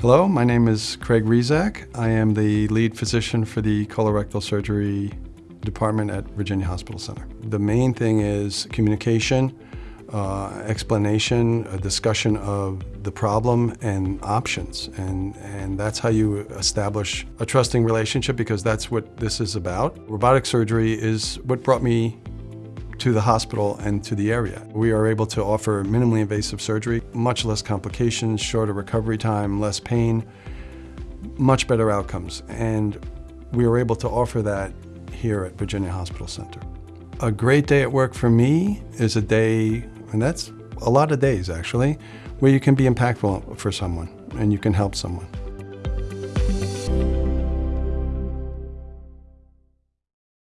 Hello, my name is Craig Rezak. I am the lead physician for the colorectal surgery department at Virginia Hospital Center. The main thing is communication, uh, explanation, a discussion of the problem and options. And, and that's how you establish a trusting relationship because that's what this is about. Robotic surgery is what brought me to the hospital and to the area. We are able to offer minimally invasive surgery, much less complications, shorter recovery time, less pain, much better outcomes. And we are able to offer that here at Virginia Hospital Center. A great day at work for me is a day, and that's a lot of days actually, where you can be impactful for someone and you can help someone.